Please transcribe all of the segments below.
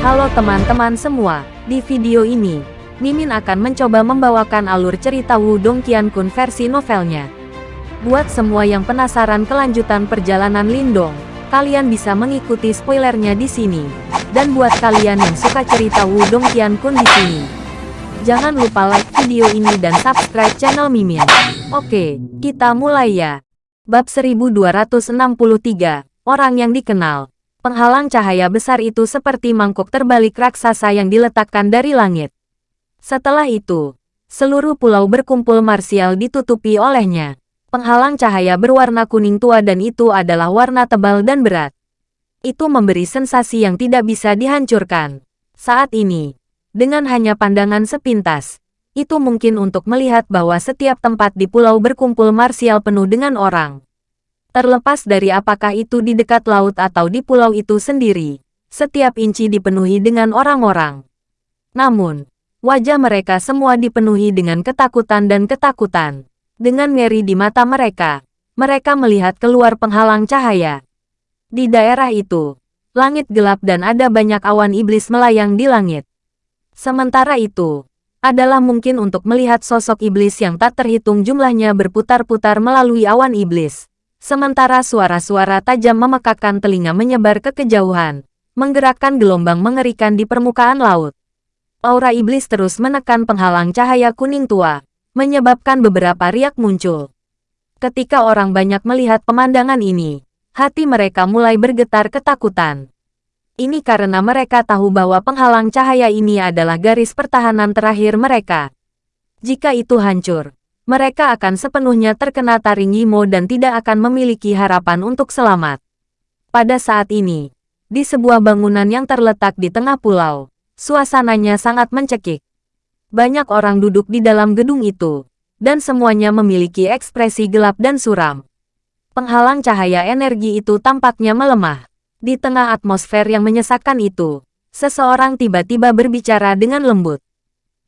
Halo teman-teman semua, di video ini, Mimin akan mencoba membawakan alur cerita Wudong Qiankun versi novelnya. Buat semua yang penasaran kelanjutan perjalanan Lindong, kalian bisa mengikuti spoilernya di sini. Dan buat kalian yang suka cerita Wudong Qiankun di sini, jangan lupa like video ini dan subscribe channel Mimin. Oke, kita mulai ya. Bab 1263, Orang yang dikenal. Penghalang cahaya besar itu seperti mangkuk terbalik raksasa yang diletakkan dari langit. Setelah itu, seluruh pulau berkumpul marsial ditutupi olehnya. Penghalang cahaya berwarna kuning tua dan itu adalah warna tebal dan berat. Itu memberi sensasi yang tidak bisa dihancurkan. Saat ini, dengan hanya pandangan sepintas, itu mungkin untuk melihat bahwa setiap tempat di pulau berkumpul marsial penuh dengan orang. Terlepas dari apakah itu di dekat laut atau di pulau itu sendiri, setiap inci dipenuhi dengan orang-orang. Namun, wajah mereka semua dipenuhi dengan ketakutan dan ketakutan. Dengan ngeri di mata mereka, mereka melihat keluar penghalang cahaya. Di daerah itu, langit gelap dan ada banyak awan iblis melayang di langit. Sementara itu, adalah mungkin untuk melihat sosok iblis yang tak terhitung jumlahnya berputar-putar melalui awan iblis. Sementara suara-suara tajam memekakkan telinga menyebar ke kejauhan, menggerakkan gelombang mengerikan di permukaan laut. Aura iblis terus menekan penghalang cahaya kuning tua, menyebabkan beberapa riak muncul. Ketika orang banyak melihat pemandangan ini, hati mereka mulai bergetar ketakutan. Ini karena mereka tahu bahwa penghalang cahaya ini adalah garis pertahanan terakhir mereka. Jika itu hancur, mereka akan sepenuhnya terkena taring Yimo dan tidak akan memiliki harapan untuk selamat. Pada saat ini, di sebuah bangunan yang terletak di tengah pulau, suasananya sangat mencekik. Banyak orang duduk di dalam gedung itu, dan semuanya memiliki ekspresi gelap dan suram. Penghalang cahaya energi itu tampaknya melemah. Di tengah atmosfer yang menyesakkan itu, seseorang tiba-tiba berbicara dengan lembut.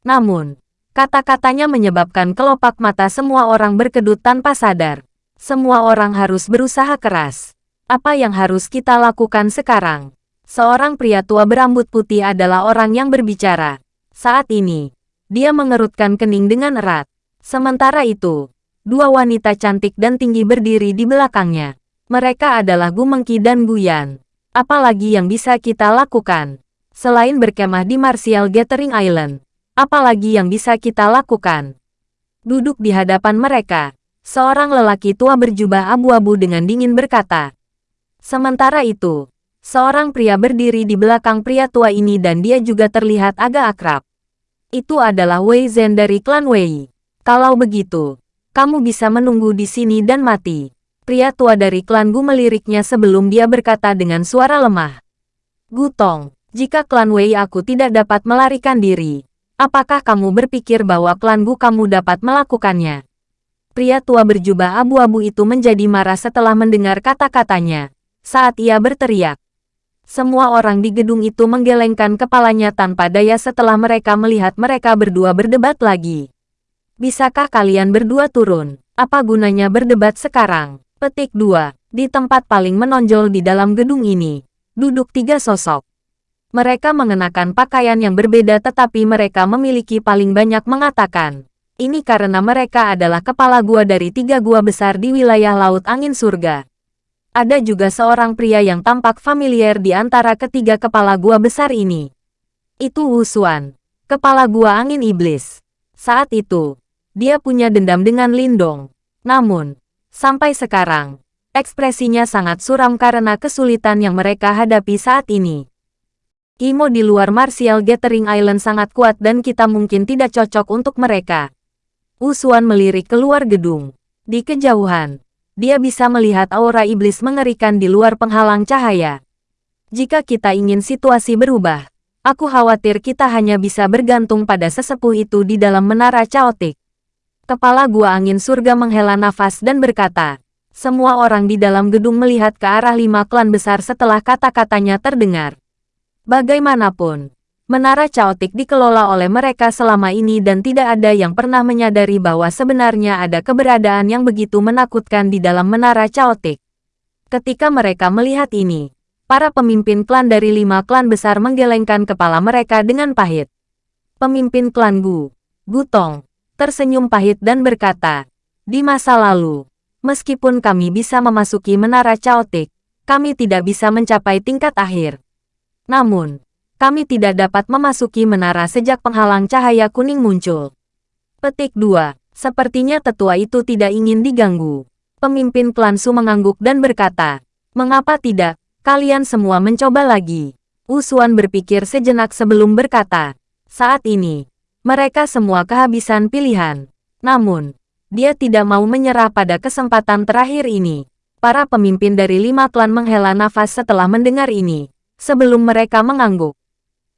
Namun, Kata-katanya menyebabkan kelopak mata semua orang berkedut tanpa sadar. Semua orang harus berusaha keras. Apa yang harus kita lakukan sekarang? Seorang pria tua berambut putih adalah orang yang berbicara. Saat ini, dia mengerutkan kening dengan erat. Sementara itu, dua wanita cantik dan tinggi berdiri di belakangnya. Mereka adalah Gu Mengki dan Guyan. Apalagi yang bisa kita lakukan? Selain berkemah di Martial Gathering Island, Apalagi yang bisa kita lakukan? Duduk di hadapan mereka, seorang lelaki tua berjubah abu-abu dengan dingin berkata. Sementara itu, seorang pria berdiri di belakang pria tua ini dan dia juga terlihat agak akrab. Itu adalah Wei Zhen dari klan Wei. Kalau begitu, kamu bisa menunggu di sini dan mati. Pria tua dari klan Gu meliriknya sebelum dia berkata dengan suara lemah. Gutong, jika klan Wei aku tidak dapat melarikan diri, Apakah kamu berpikir bahwa klan Gu kamu dapat melakukannya? Pria tua berjubah abu-abu itu menjadi marah setelah mendengar kata-katanya. Saat ia berteriak, semua orang di gedung itu menggelengkan kepalanya tanpa daya setelah mereka melihat mereka berdua berdebat lagi. Bisakah kalian berdua turun? Apa gunanya berdebat sekarang? Petik 2. Di tempat paling menonjol di dalam gedung ini, duduk tiga sosok. Mereka mengenakan pakaian yang berbeda tetapi mereka memiliki paling banyak mengatakan. Ini karena mereka adalah kepala gua dari tiga gua besar di wilayah Laut Angin Surga. Ada juga seorang pria yang tampak familiar di antara ketiga kepala gua besar ini. Itu Wu Xuan, kepala gua angin iblis. Saat itu, dia punya dendam dengan Lindong. Namun, sampai sekarang, ekspresinya sangat suram karena kesulitan yang mereka hadapi saat ini. Imo di luar Martial Gathering Island sangat kuat dan kita mungkin tidak cocok untuk mereka. Usuan melirik keluar gedung. Di kejauhan, dia bisa melihat aura iblis mengerikan di luar penghalang cahaya. Jika kita ingin situasi berubah, aku khawatir kita hanya bisa bergantung pada sesepuh itu di dalam menara caotik. Kepala gua angin surga menghela nafas dan berkata, semua orang di dalam gedung melihat ke arah lima klan besar setelah kata-katanya terdengar. Bagaimanapun, menara caotik dikelola oleh mereka selama ini dan tidak ada yang pernah menyadari bahwa sebenarnya ada keberadaan yang begitu menakutkan di dalam menara caotik. Ketika mereka melihat ini, para pemimpin klan dari lima klan besar menggelengkan kepala mereka dengan pahit. Pemimpin klan Gu, Gutong, tersenyum pahit dan berkata, di masa lalu, meskipun kami bisa memasuki menara caotik, kami tidak bisa mencapai tingkat akhir. Namun, kami tidak dapat memasuki menara sejak penghalang cahaya kuning muncul. Petik 2. Sepertinya tetua itu tidak ingin diganggu. Pemimpin klan Su mengangguk dan berkata, Mengapa tidak, Kalian semua mencoba lagi. Usuan berpikir sejenak sebelum berkata, saat ini, mereka semua kehabisan pilihan. Namun, dia tidak mau menyerah pada kesempatan terakhir ini. Para pemimpin dari lima klan menghela nafas setelah mendengar ini, sebelum mereka mengangguk.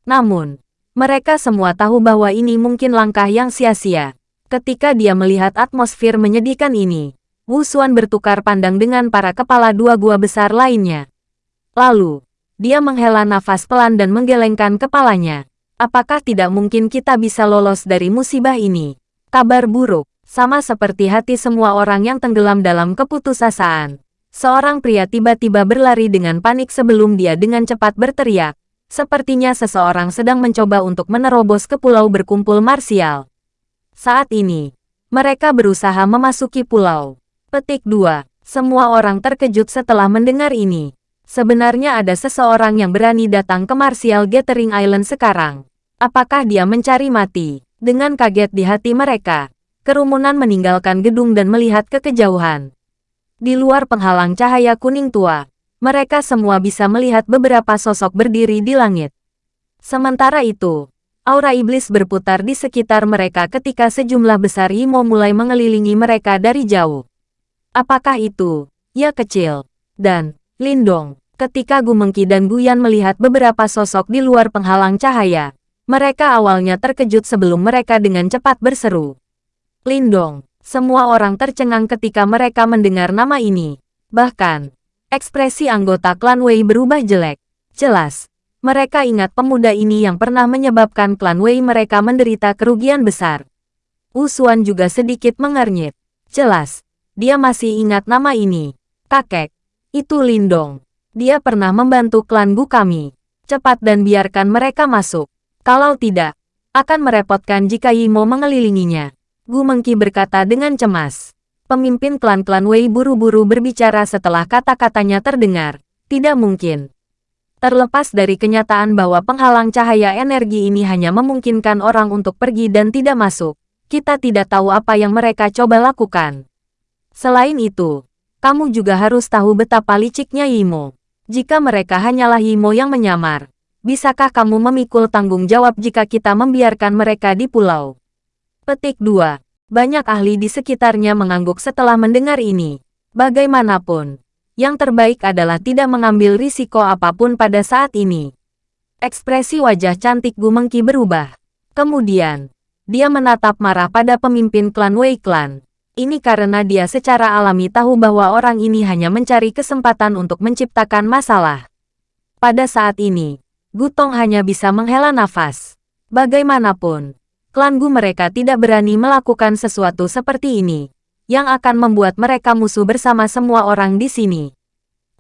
Namun, mereka semua tahu bahwa ini mungkin langkah yang sia-sia. Ketika dia melihat atmosfer menyedihkan ini, Wu Xuan bertukar pandang dengan para kepala dua gua besar lainnya. Lalu, dia menghela nafas pelan dan menggelengkan kepalanya. Apakah tidak mungkin kita bisa lolos dari musibah ini? Kabar buruk, sama seperti hati semua orang yang tenggelam dalam keputusasaan. Seorang pria tiba-tiba berlari dengan panik sebelum dia dengan cepat berteriak. Sepertinya seseorang sedang mencoba untuk menerobos ke pulau berkumpul marsial. Saat ini, mereka berusaha memasuki pulau. Petik 2. Semua orang terkejut setelah mendengar ini. Sebenarnya ada seseorang yang berani datang ke Martial Gathering Island sekarang. Apakah dia mencari mati? Dengan kaget di hati mereka, kerumunan meninggalkan gedung dan melihat ke kejauhan. Di luar penghalang cahaya kuning tua, mereka semua bisa melihat beberapa sosok berdiri di langit. Sementara itu, aura iblis berputar di sekitar mereka ketika sejumlah besar Imo mulai mengelilingi mereka dari jauh. Apakah itu? Ya kecil. Dan, Lindong, ketika Gumengki dan Guyan melihat beberapa sosok di luar penghalang cahaya, mereka awalnya terkejut sebelum mereka dengan cepat berseru. Lindong, semua orang tercengang ketika mereka mendengar nama ini. Bahkan, ekspresi anggota klan Wei berubah jelek. Jelas, mereka ingat pemuda ini yang pernah menyebabkan klan Wei mereka menderita kerugian besar. Usuan juga sedikit mengernyit. Jelas, dia masih ingat nama ini. Kakek, itu Lindong. Dia pernah membantu klan Gu kami. Cepat dan biarkan mereka masuk. Kalau tidak, akan merepotkan jika Yimo mengelilinginya. Gu Mengki berkata dengan cemas. Pemimpin klan-klan Wei buru-buru berbicara setelah kata-katanya terdengar. Tidak mungkin. Terlepas dari kenyataan bahwa penghalang cahaya energi ini hanya memungkinkan orang untuk pergi dan tidak masuk, kita tidak tahu apa yang mereka coba lakukan. Selain itu, kamu juga harus tahu betapa liciknya Yimo. Jika mereka hanyalah Yimo yang menyamar, bisakah kamu memikul tanggung jawab jika kita membiarkan mereka di pulau? Petik 2. Banyak ahli di sekitarnya mengangguk setelah mendengar ini. Bagaimanapun, yang terbaik adalah tidak mengambil risiko apa pun pada saat ini. Ekspresi wajah cantik Gumengki berubah. Kemudian, dia menatap marah pada pemimpin klan Wei Clan. Ini karena dia secara alami tahu bahwa orang ini hanya mencari kesempatan untuk menciptakan masalah. Pada saat ini, Gutong hanya bisa menghela nafas. Bagaimanapun, klan Gu mereka tidak berani melakukan sesuatu seperti ini, yang akan membuat mereka musuh bersama semua orang di sini.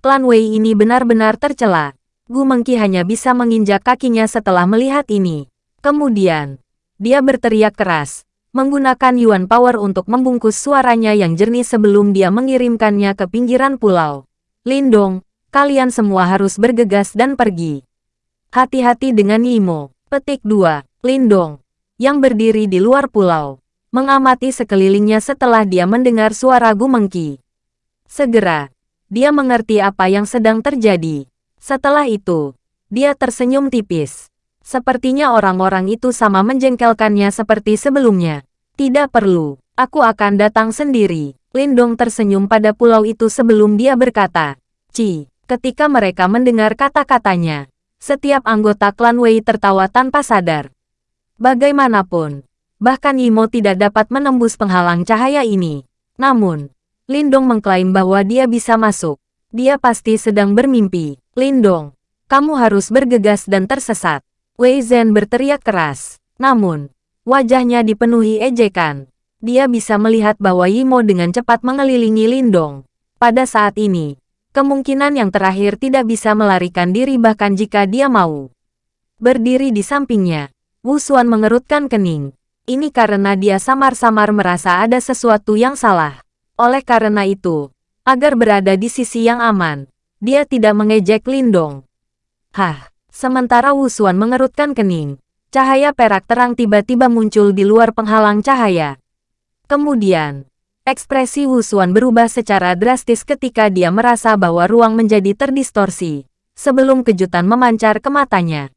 Klan Wei ini benar-benar tercela. Gu Mengki hanya bisa menginjak kakinya setelah melihat ini. Kemudian, dia berteriak keras, menggunakan Yuan Power untuk membungkus suaranya yang jernih sebelum dia mengirimkannya ke pinggiran pulau. Lindong, kalian semua harus bergegas dan pergi. Hati-hati dengan Yimo. Petik 2. Lindong, yang berdiri di luar pulau, mengamati sekelilingnya setelah dia mendengar suara Gumengki. Segera, dia mengerti apa yang sedang terjadi. Setelah itu, dia tersenyum tipis. Sepertinya orang-orang itu sama menjengkelkannya seperti sebelumnya. Tidak perlu, aku akan datang sendiri. Lindong tersenyum pada pulau itu sebelum dia berkata, Ci, ketika mereka mendengar kata-katanya, setiap anggota klan Wei tertawa tanpa sadar. Bagaimanapun, bahkan Yimo tidak dapat menembus penghalang cahaya ini. Namun, Lindong mengklaim bahwa dia bisa masuk. Dia pasti sedang bermimpi. Lindong, kamu harus bergegas dan tersesat. Wei Zhen berteriak keras. Namun, wajahnya dipenuhi ejekan. Dia bisa melihat bahwa Yimo dengan cepat mengelilingi Lindong. Pada saat ini, Kemungkinan yang terakhir tidak bisa melarikan diri bahkan jika dia mau. Berdiri di sampingnya, Wu Xuan mengerutkan kening. Ini karena dia samar-samar merasa ada sesuatu yang salah. Oleh karena itu, agar berada di sisi yang aman, dia tidak mengejek Lindong. Hah, sementara Wu Xuan mengerutkan kening, cahaya perak terang tiba-tiba muncul di luar penghalang cahaya. Kemudian, Ekspresi Wu Xuan berubah secara drastis ketika dia merasa bahwa ruang menjadi terdistorsi, sebelum kejutan memancar ke matanya.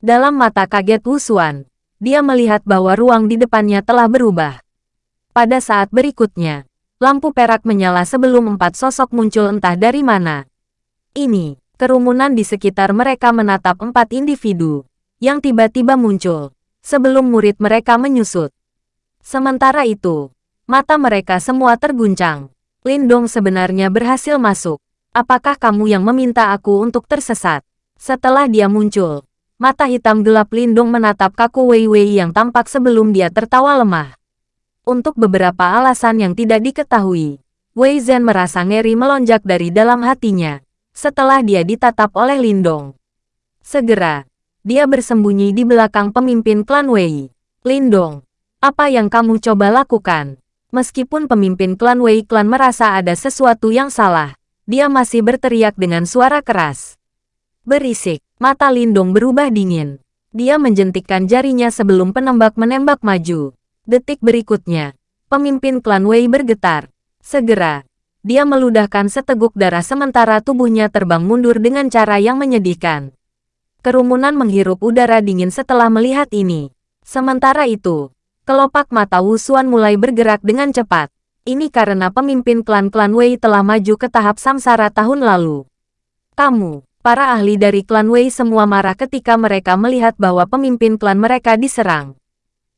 Dalam mata kaget Wu Xuan, dia melihat bahwa ruang di depannya telah berubah. Pada saat berikutnya, lampu perak menyala sebelum empat sosok muncul entah dari mana. Ini, kerumunan di sekitar mereka menatap empat individu, yang tiba-tiba muncul, sebelum murid mereka menyusut. Sementara itu, Mata mereka semua terguncang. Lindong sebenarnya berhasil masuk. Apakah kamu yang meminta aku untuk tersesat? Setelah dia muncul, mata hitam gelap Lindong menatap kaku Wei Wei yang tampak sebelum dia tertawa lemah. Untuk beberapa alasan yang tidak diketahui, Wei Zhen merasa ngeri melonjak dari dalam hatinya. Setelah dia ditatap oleh Lindong. Segera, dia bersembunyi di belakang pemimpin klan Wei. Lindong, apa yang kamu coba lakukan? Meskipun pemimpin klan Wei Klan merasa ada sesuatu yang salah, dia masih berteriak dengan suara keras. Berisik, mata Lindong berubah dingin. Dia menjentikkan jarinya sebelum penembak menembak maju. Detik berikutnya, pemimpin klan Wei bergetar. Segera, dia meludahkan seteguk darah sementara tubuhnya terbang mundur dengan cara yang menyedihkan. Kerumunan menghirup udara dingin setelah melihat ini. Sementara itu, Kelopak mata Wu Xuan mulai bergerak dengan cepat. Ini karena pemimpin klan-klan Wei telah maju ke tahap samsara tahun lalu. Kamu, para ahli dari klan Wei semua marah ketika mereka melihat bahwa pemimpin klan mereka diserang.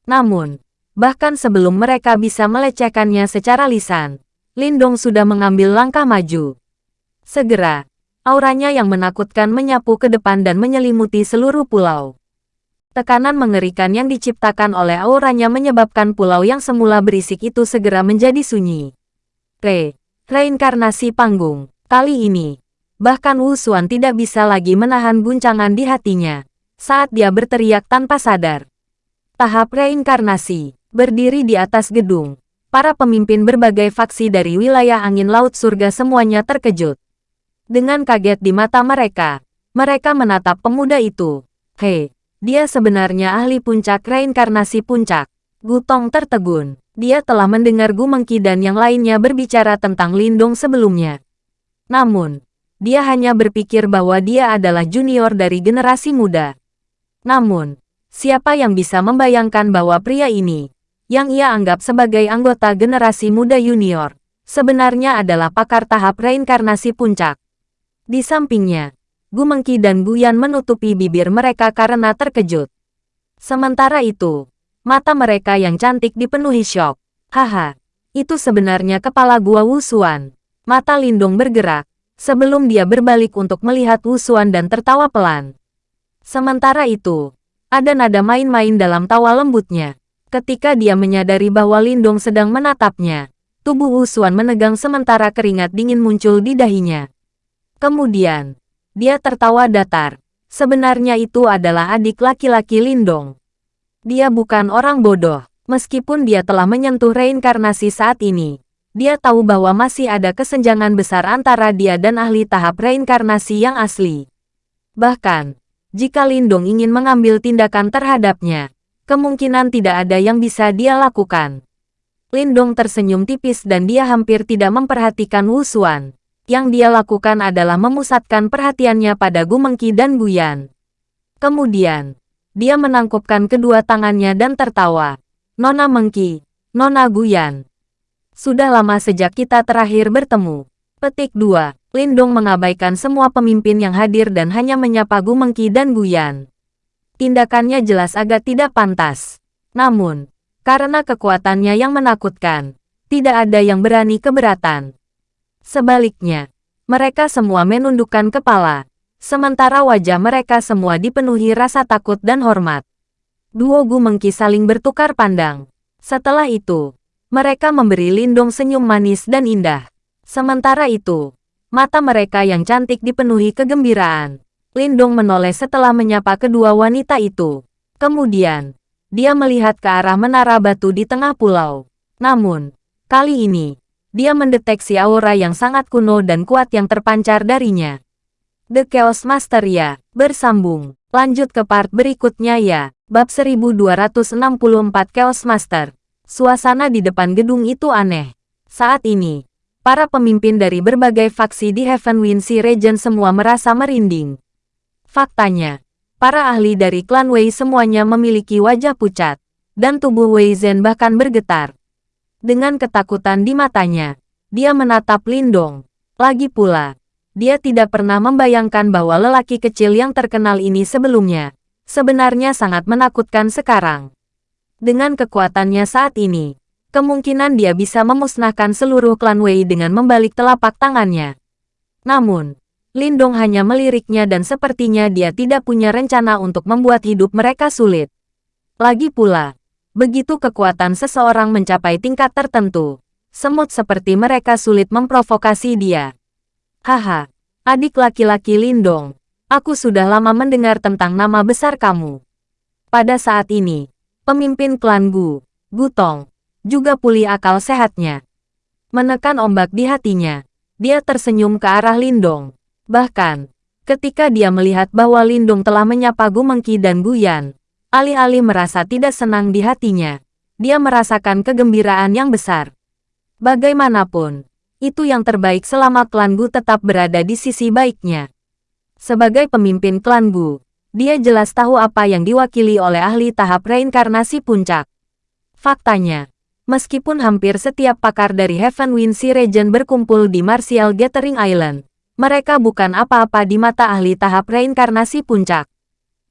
Namun, bahkan sebelum mereka bisa melecehkannya secara lisan, Lindong sudah mengambil langkah maju. Segera, auranya yang menakutkan menyapu ke depan dan menyelimuti seluruh pulau. Tekanan mengerikan yang diciptakan oleh auranya menyebabkan pulau yang semula berisik itu segera menjadi sunyi. Re, reinkarnasi panggung. Kali ini, bahkan Wu Xuan tidak bisa lagi menahan guncangan di hatinya saat dia berteriak tanpa sadar. Tahap reinkarnasi, berdiri di atas gedung. Para pemimpin berbagai faksi dari wilayah angin laut surga semuanya terkejut. Dengan kaget di mata mereka, mereka menatap pemuda itu. Hei, dia sebenarnya ahli puncak reinkarnasi puncak. Gutong tertegun. Dia telah mendengar Gu Mengki dan yang lainnya berbicara tentang Lindong sebelumnya. Namun, dia hanya berpikir bahwa dia adalah junior dari generasi muda. Namun, siapa yang bisa membayangkan bahwa pria ini, yang ia anggap sebagai anggota generasi muda junior, sebenarnya adalah pakar tahap reinkarnasi puncak. Di sampingnya, Gu Mengki dan Guyan menutupi bibir mereka karena terkejut. Sementara itu, mata mereka yang cantik dipenuhi syok. Haha, itu sebenarnya kepala gua Wusuan. Mata Lindong bergerak, sebelum dia berbalik untuk melihat Wusuan dan tertawa pelan. Sementara itu, ada nada main-main dalam tawa lembutnya. Ketika dia menyadari bahwa Lindong sedang menatapnya, tubuh Wusuan menegang sementara keringat dingin muncul di dahinya. Kemudian, dia tertawa datar. Sebenarnya itu adalah adik laki-laki Lindong. Dia bukan orang bodoh. Meskipun dia telah menyentuh reinkarnasi saat ini, dia tahu bahwa masih ada kesenjangan besar antara dia dan ahli tahap reinkarnasi yang asli. Bahkan, jika Lindong ingin mengambil tindakan terhadapnya, kemungkinan tidak ada yang bisa dia lakukan. Lindong tersenyum tipis dan dia hampir tidak memperhatikan Wu Xuan yang dia lakukan adalah memusatkan perhatiannya pada Gu Mengki dan Guyan. Kemudian, dia menangkupkan kedua tangannya dan tertawa. Nona Mengki, Nona Guyan. Sudah lama sejak kita terakhir bertemu. Petik 2. Lindong mengabaikan semua pemimpin yang hadir dan hanya menyapa Gu Mengki dan Guyan. Tindakannya jelas agak tidak pantas. Namun, karena kekuatannya yang menakutkan, tidak ada yang berani keberatan. Sebaliknya, mereka semua menundukkan kepala, sementara wajah mereka semua dipenuhi rasa takut dan hormat. Duo Gu Mengki saling bertukar pandang. Setelah itu, mereka memberi Lindong senyum manis dan indah. Sementara itu, Mata mereka yang cantik dipenuhi kegembiraan. Lindong menoleh setelah menyapa kedua wanita itu. Kemudian, dia melihat ke arah menara batu di tengah pulau. Namun, kali ini, dia mendeteksi aura yang sangat kuno dan kuat yang terpancar darinya. The Chaos Master ya, bersambung. Lanjut ke part berikutnya ya. Bab 1264 Chaos Master. Suasana di depan gedung itu aneh. Saat ini, para pemimpin dari berbagai faksi di Heavenwind Sea Region semua merasa merinding. Faktanya, para ahli dari klan Wei semuanya memiliki wajah pucat, dan tubuh Wei Zhen bahkan bergetar. Dengan ketakutan di matanya, dia menatap Lindong. Lagi pula, dia tidak pernah membayangkan bahwa lelaki kecil yang terkenal ini sebelumnya, sebenarnya sangat menakutkan sekarang. Dengan kekuatannya saat ini, kemungkinan dia bisa memusnahkan seluruh klan Wei dengan membalik telapak tangannya. Namun, Lindong hanya meliriknya dan sepertinya dia tidak punya rencana untuk membuat hidup mereka sulit. Lagi pula, begitu kekuatan seseorang mencapai tingkat tertentu, semut seperti mereka sulit memprovokasi dia. Haha, adik laki-laki Lindong, Aku sudah lama mendengar tentang nama besar kamu. Pada saat ini, pemimpin klan Gu, Gutong, juga pulih akal sehatnya. Menekan ombak di hatinya, dia tersenyum ke arah Lindong. Bahkan, ketika dia melihat bahwa Lindong telah menyapa Gu Mengki dan Gu Yan, alih-alih merasa tidak senang di hatinya, dia merasakan kegembiraan yang besar. Bagaimanapun, itu yang terbaik selama klan Gu tetap berada di sisi baiknya. Sebagai pemimpin klan Bu, dia jelas tahu apa yang diwakili oleh ahli tahap reinkarnasi puncak. Faktanya, meskipun hampir setiap pakar dari Heavenwind Sea Region berkumpul di Martial Gathering Island, mereka bukan apa-apa di mata ahli tahap reinkarnasi puncak.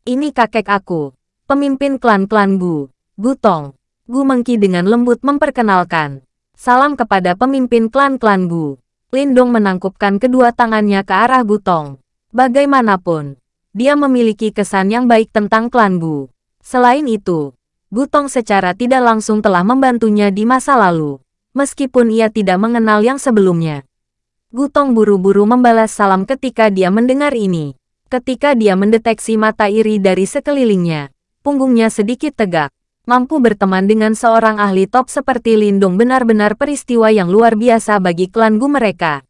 Ini kakek aku, pemimpin klan-klan Gu, Gutong. Gu Mengki dengan lembut memperkenalkan. Salam kepada pemimpin klan-klan Gu. Lindong menangkupkan kedua tangannya ke arah Gutong. Bagaimanapun, dia memiliki kesan yang baik tentang klan Gu. Selain itu, Gutong secara tidak langsung telah membantunya di masa lalu, meskipun ia tidak mengenal yang sebelumnya. Gutong buru-buru membalas salam ketika dia mendengar ini. Ketika dia mendeteksi mata iri dari sekelilingnya, punggungnya sedikit tegak. Mampu berteman dengan seorang ahli top seperti Lindong benar-benar peristiwa yang luar biasa bagi klan Gu mereka.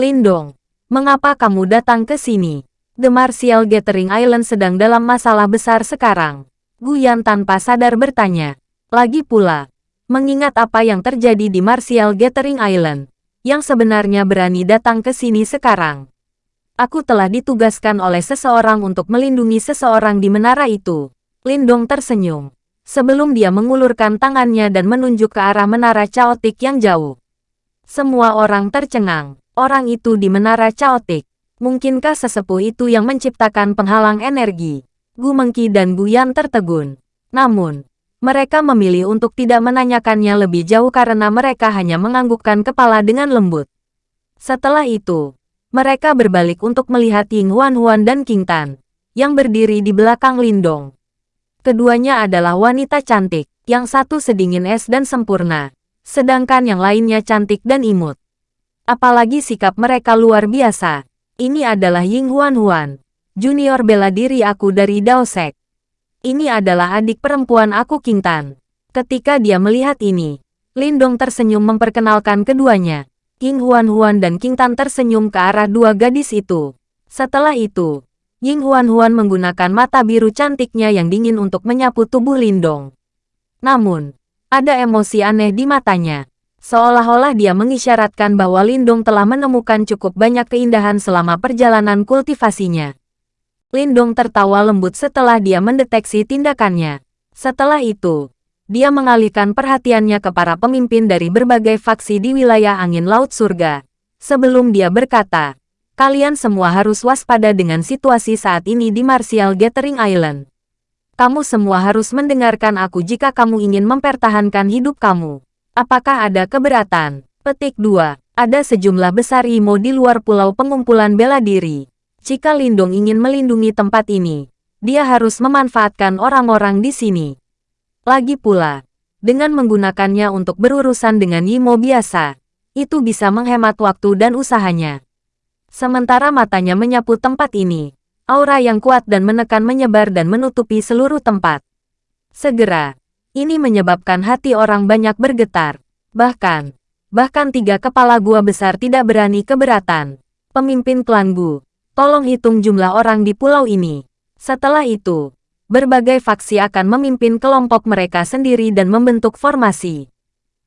Lindong, Mengapa kamu datang ke sini? The Martial Gathering Island sedang dalam masalah besar sekarang. Guyan tanpa sadar bertanya. Lagi pula, mengingat apa yang terjadi di Martial Gathering Island, yang sebenarnya berani datang ke sini sekarang. Aku telah ditugaskan oleh seseorang untuk melindungi seseorang di menara itu. Lindong tersenyum. Sebelum dia mengulurkan tangannya dan menunjuk ke arah menara caotik yang jauh. Semua orang tercengang. Orang itu di menara caotik. Mungkinkah sesepuh itu yang menciptakan penghalang energi? Gu Mengki dan Gu Yan tertegun. Namun, mereka memilih untuk tidak menanyakannya lebih jauh karena mereka hanya menganggukkan kepala dengan lembut. Setelah itu, mereka berbalik untuk melihat Ying Huan Huan dan King Tan, yang berdiri di belakang Lindong. Keduanya adalah wanita cantik, yang satu sedingin es dan sempurna, sedangkan yang lainnya cantik dan imut. Apalagi sikap mereka luar biasa. Ini adalah Ying Huan Huan, junior bela diri aku dari Daosek. Ini adalah adik perempuan aku King Tan. Ketika dia melihat ini, Lindong tersenyum memperkenalkan keduanya. Ying Huan Huan dan King Tan tersenyum ke arah dua gadis itu. Setelah itu, Ying Huan Huan menggunakan mata biru cantiknya yang dingin untuk menyapu tubuh Lindong. Namun, ada emosi aneh di matanya. Seolah-olah dia mengisyaratkan bahwa Lindong telah menemukan cukup banyak keindahan selama perjalanan kultivasinya. Lindong tertawa lembut setelah dia mendeteksi tindakannya. Setelah itu, dia mengalihkan perhatiannya ke para pemimpin dari berbagai faksi di wilayah angin laut surga. Sebelum dia berkata, kalian semua harus waspada dengan situasi saat ini di Martial Gathering Island. Kamu semua harus mendengarkan aku jika kamu ingin mempertahankan hidup kamu. Apakah ada keberatan? Petik 2. Ada sejumlah besar IMO di luar pulau pengumpulan bela diri. Jika Lindung ingin melindungi tempat ini, dia harus memanfaatkan orang-orang di sini. Lagi pula, dengan menggunakannya untuk berurusan dengan Yimo biasa, itu bisa menghemat waktu dan usahanya. Sementara matanya menyapu tempat ini, aura yang kuat dan menekan menyebar dan menutupi seluruh tempat. Segera, ini menyebabkan hati orang banyak bergetar. Bahkan, bahkan tiga kepala gua besar tidak berani keberatan. Pemimpin klan Gu, tolong hitung jumlah orang di pulau ini. Setelah itu, berbagai faksi akan memimpin kelompok mereka sendiri dan membentuk formasi.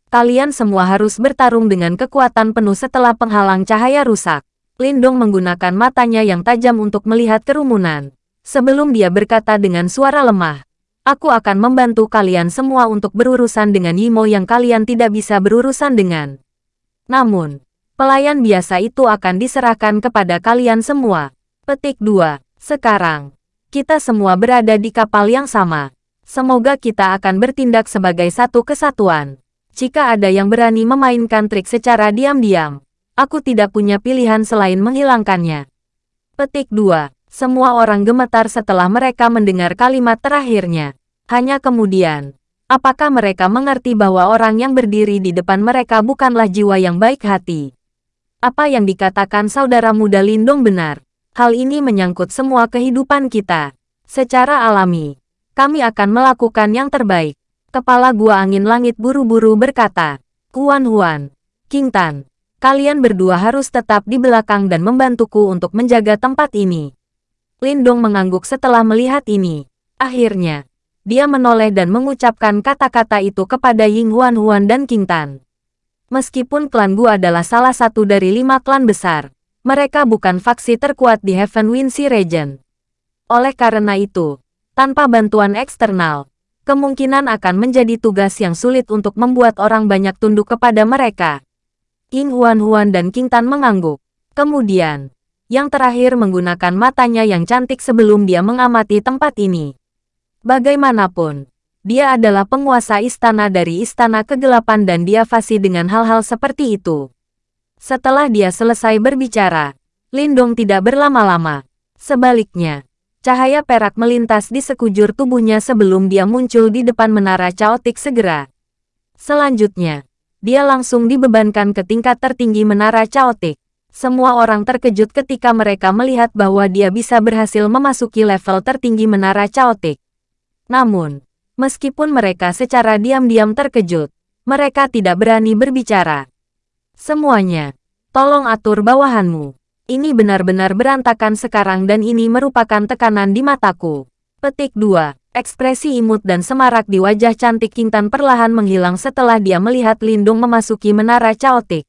Kalian semua harus bertarung dengan kekuatan penuh setelah penghalang cahaya rusak. Lindong menggunakan matanya yang tajam untuk melihat kerumunan. Sebelum dia berkata dengan suara lemah, Aku akan membantu kalian semua untuk berurusan dengan Yimo yang kalian tidak bisa berurusan dengan. Namun, pelayan biasa itu akan diserahkan kepada kalian semua. Petik 2. Sekarang, kita semua berada di kapal yang sama. Semoga kita akan bertindak sebagai satu kesatuan. Jika ada yang berani memainkan trik secara diam-diam, Aku tidak punya pilihan selain menghilangkannya. Petik 2. Semua orang gemetar setelah mereka mendengar kalimat terakhirnya. Hanya kemudian, apakah mereka mengerti bahwa orang yang berdiri di depan mereka bukanlah jiwa yang baik hati? Apa yang dikatakan saudara muda Lindong benar. Hal ini menyangkut semua kehidupan kita. Secara alami, kami akan melakukan yang terbaik. Kepala gua angin langit buru-buru berkata, Kuan Huan, King Tan, Kalian berdua harus tetap di belakang dan membantuku untuk menjaga tempat ini. Lindong mengangguk setelah melihat ini. Akhirnya, dia menoleh dan mengucapkan kata-kata itu kepada Ying Huan Huan dan King Tan. Meskipun klan Gu adalah salah satu dari lima klan besar, mereka bukan faksi terkuat di Heaven Wind Sea Region. Oleh karena itu, tanpa bantuan eksternal, kemungkinan akan menjadi tugas yang sulit untuk membuat orang banyak tunduk kepada mereka. King Huan-Huan dan King Tan mengangguk. Kemudian, yang terakhir menggunakan matanya yang cantik sebelum dia mengamati tempat ini. Bagaimanapun, dia adalah penguasa istana dari istana kegelapan dan dia fasih dengan hal-hal seperti itu. Setelah dia selesai berbicara, Lindong tidak berlama-lama. Sebaliknya, cahaya perak melintas di sekujur tubuhnya sebelum dia muncul di depan menara caotik segera. Selanjutnya, dia langsung dibebankan ke tingkat tertinggi menara caotik. Semua orang terkejut ketika mereka melihat bahwa dia bisa berhasil memasuki level tertinggi menara caotik. Namun, meskipun mereka secara diam-diam terkejut, mereka tidak berani berbicara. Semuanya, tolong atur bawahanmu. Ini benar-benar berantakan sekarang dan ini merupakan tekanan di mataku. Petik 2. Ekspresi imut dan semarak di wajah cantik Kintan perlahan menghilang setelah dia melihat Lindung memasuki menara caotik.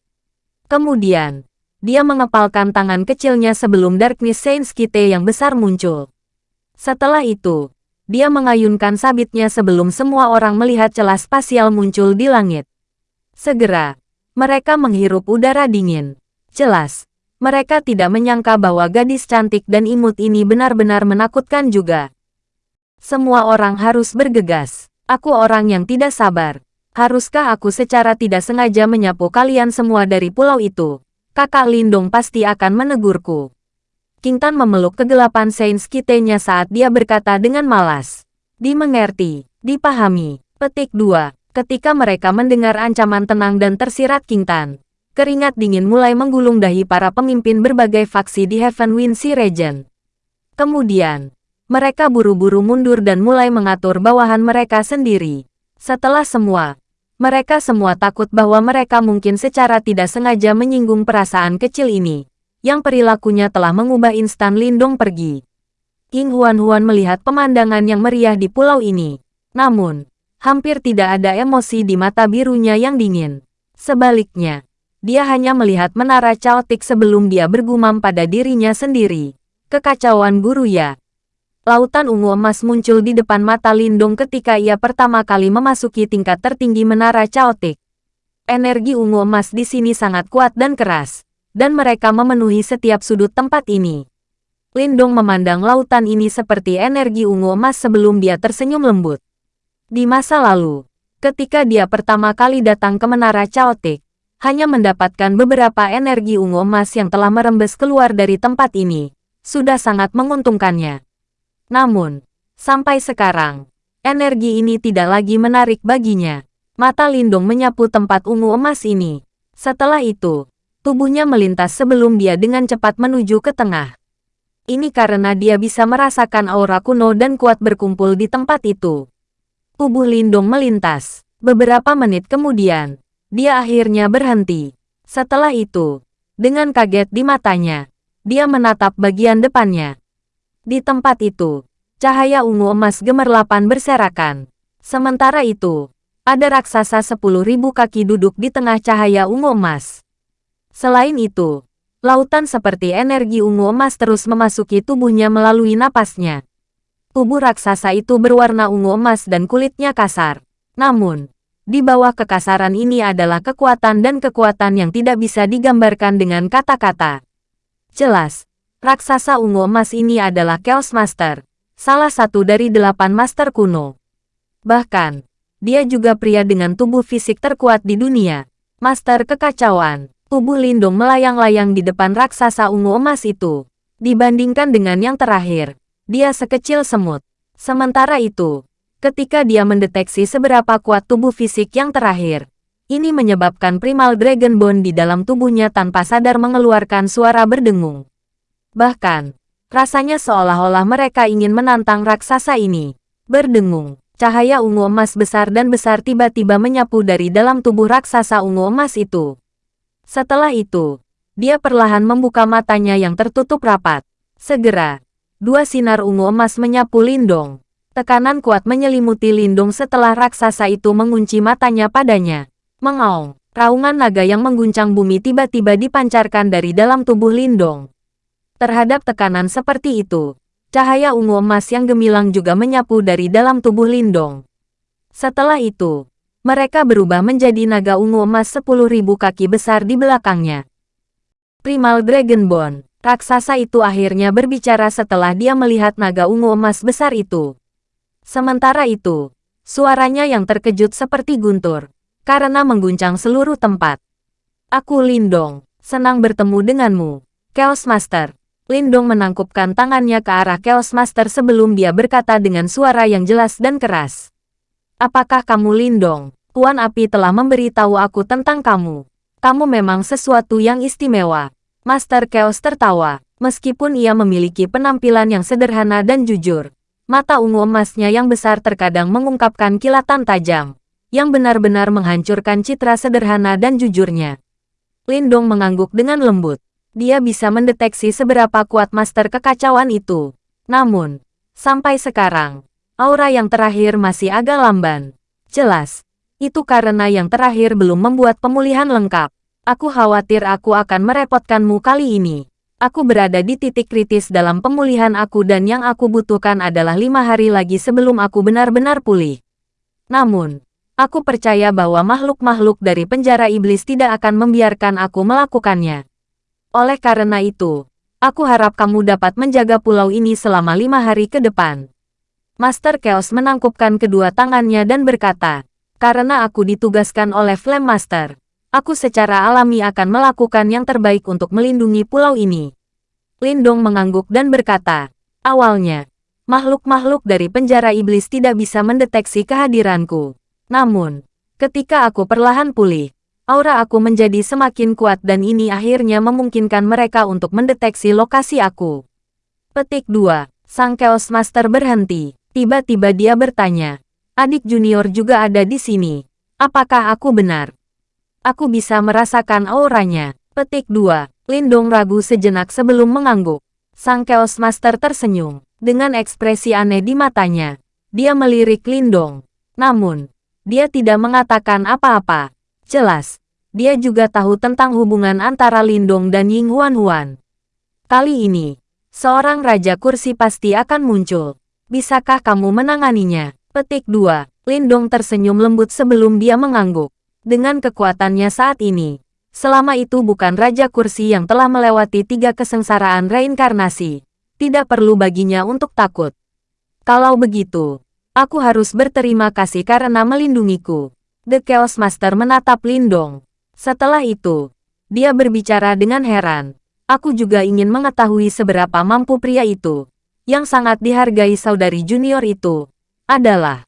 Kemudian, dia mengepalkan tangan kecilnya sebelum Darkness Saints Kite yang besar muncul. Setelah itu, dia mengayunkan sabitnya sebelum semua orang melihat celah spasial muncul di langit. Segera, mereka menghirup udara dingin. Jelas, mereka tidak menyangka bahwa gadis cantik dan imut ini benar-benar menakutkan juga. Semua orang harus bergegas. Aku orang yang tidak sabar. Haruskah aku secara tidak sengaja menyapu kalian semua dari pulau itu? Kakak Lindung pasti akan menegurku. Kintan memeluk kegelapan Sains Kitenya saat dia berkata dengan malas. Dimengerti, dipahami. Petik 2. Ketika mereka mendengar ancaman tenang dan tersirat Kintan, keringat dingin mulai menggulung dahi para pemimpin berbagai faksi di Heaven Wind Sea Region. Kemudian, mereka buru-buru mundur dan mulai mengatur bawahan mereka sendiri. Setelah semua, mereka semua takut bahwa mereka mungkin secara tidak sengaja menyinggung perasaan kecil ini, yang perilakunya telah mengubah instan Lindong pergi. King Huan-Huan melihat pemandangan yang meriah di pulau ini. Namun, hampir tidak ada emosi di mata birunya yang dingin. Sebaliknya, dia hanya melihat menara caotik sebelum dia bergumam pada dirinya sendiri. Kekacauan guru ya. Lautan ungu emas muncul di depan mata Lindung ketika ia pertama kali memasuki tingkat tertinggi menara caotik. Energi ungu emas di sini sangat kuat dan keras, dan mereka memenuhi setiap sudut tempat ini. Lindung memandang lautan ini seperti energi ungu emas sebelum dia tersenyum lembut. Di masa lalu, ketika dia pertama kali datang ke menara caotik, hanya mendapatkan beberapa energi ungu emas yang telah merembes keluar dari tempat ini, sudah sangat menguntungkannya. Namun, sampai sekarang, energi ini tidak lagi menarik baginya. Mata Lindung menyapu tempat ungu emas ini. Setelah itu, Tubuhnya melintas sebelum dia dengan cepat menuju ke tengah. Ini karena dia bisa merasakan aura kuno dan kuat berkumpul di tempat itu. Tubuh Lindung melintas. Beberapa menit kemudian, dia akhirnya berhenti. Setelah itu, dengan kaget di matanya, dia menatap bagian depannya. Di tempat itu, cahaya ungu emas gemerlapan berserakan. Sementara itu, ada raksasa sepuluh ribu kaki duduk di tengah cahaya ungu emas. Selain itu, lautan seperti energi ungu emas terus memasuki tubuhnya melalui napasnya. Tubuh raksasa itu berwarna ungu emas dan kulitnya kasar. Namun, di bawah kekasaran ini adalah kekuatan dan kekuatan yang tidak bisa digambarkan dengan kata-kata. Jelas, raksasa ungu emas ini adalah Chaos Master, salah satu dari delapan master kuno. Bahkan, dia juga pria dengan tubuh fisik terkuat di dunia, master kekacauan. Tubuh Lindung melayang-layang di depan raksasa ungu emas itu. Dibandingkan dengan yang terakhir, dia sekecil semut. Sementara itu, ketika dia mendeteksi seberapa kuat tubuh fisik yang terakhir, ini menyebabkan primal dragon bone di dalam tubuhnya tanpa sadar mengeluarkan suara berdengung. Bahkan, rasanya seolah-olah mereka ingin menantang raksasa ini. Berdengung, cahaya ungu emas besar dan besar tiba-tiba menyapu dari dalam tubuh raksasa ungu emas itu. Setelah itu, dia perlahan membuka matanya yang tertutup rapat. Segera, dua sinar ungu emas menyapu Lindong. Tekanan kuat menyelimuti Lindong setelah raksasa itu mengunci matanya padanya. Mengaung, raungan naga yang mengguncang bumi tiba-tiba dipancarkan dari dalam tubuh Lindong. Terhadap tekanan seperti itu, cahaya ungu emas yang gemilang juga menyapu dari dalam tubuh Lindong. Setelah itu, mereka berubah menjadi naga ungu emas sepuluh ribu kaki besar di belakangnya. Primal Dragonborn, raksasa itu akhirnya berbicara setelah dia melihat naga ungu emas besar itu. Sementara itu, suaranya yang terkejut seperti guntur, karena mengguncang seluruh tempat. Aku Lindong, senang bertemu denganmu, Chaos Master. Lindong menangkupkan tangannya ke arah Chaos Master sebelum dia berkata dengan suara yang jelas dan keras. Apakah kamu Lindong? Tuan Api telah memberitahu aku tentang kamu. Kamu memang sesuatu yang istimewa. Master Chaos tertawa, meskipun ia memiliki penampilan yang sederhana dan jujur. Mata ungu emasnya yang besar terkadang mengungkapkan kilatan tajam, yang benar-benar menghancurkan citra sederhana dan jujurnya. Lindong mengangguk dengan lembut. Dia bisa mendeteksi seberapa kuat master kekacauan itu. Namun, sampai sekarang, aura yang terakhir masih agak lamban. Jelas, itu karena yang terakhir belum membuat pemulihan lengkap. Aku khawatir aku akan merepotkanmu kali ini. Aku berada di titik kritis dalam pemulihan aku dan yang aku butuhkan adalah lima hari lagi sebelum aku benar-benar pulih. Namun, aku percaya bahwa makhluk-makhluk dari penjara iblis tidak akan membiarkan aku melakukannya. Oleh karena itu, aku harap kamu dapat menjaga pulau ini selama lima hari ke depan. Master Chaos menangkupkan kedua tangannya dan berkata, karena aku ditugaskan oleh Flame Master, aku secara alami akan melakukan yang terbaik untuk melindungi pulau ini. Lindong mengangguk dan berkata, awalnya, makhluk-makhluk dari penjara iblis tidak bisa mendeteksi kehadiranku. Namun, ketika aku perlahan pulih, aura aku menjadi semakin kuat dan ini akhirnya memungkinkan mereka untuk mendeteksi lokasi aku. Petik 2. Sang Chaos Master berhenti. Tiba-tiba dia bertanya, Adik junior juga ada di sini. Apakah aku benar? Aku bisa merasakan auranya. Petik 2. Lindong ragu sejenak sebelum mengangguk. Sang Chaos Master tersenyum. Dengan ekspresi aneh di matanya. Dia melirik Lindong. Namun, dia tidak mengatakan apa-apa. Jelas, dia juga tahu tentang hubungan antara Lindong dan Ying Huan Huan. Kali ini, seorang Raja Kursi pasti akan muncul. Bisakah kamu menanganinya? Petik 2. Lindong tersenyum lembut sebelum dia mengangguk. Dengan kekuatannya saat ini, selama itu bukan Raja Kursi yang telah melewati tiga kesengsaraan reinkarnasi, tidak perlu baginya untuk takut. Kalau begitu, aku harus berterima kasih karena melindungiku. The Chaos Master menatap Lindong. Setelah itu, dia berbicara dengan heran. Aku juga ingin mengetahui seberapa mampu pria itu, yang sangat dihargai saudari junior itu, adalah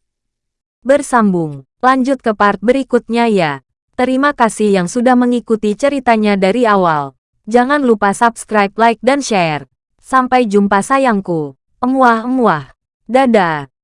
bersambung. Lanjut ke part berikutnya ya. Terima kasih yang sudah mengikuti ceritanya dari awal. Jangan lupa subscribe, like, dan share. Sampai jumpa sayangku. Emuah-emuah. Dadah.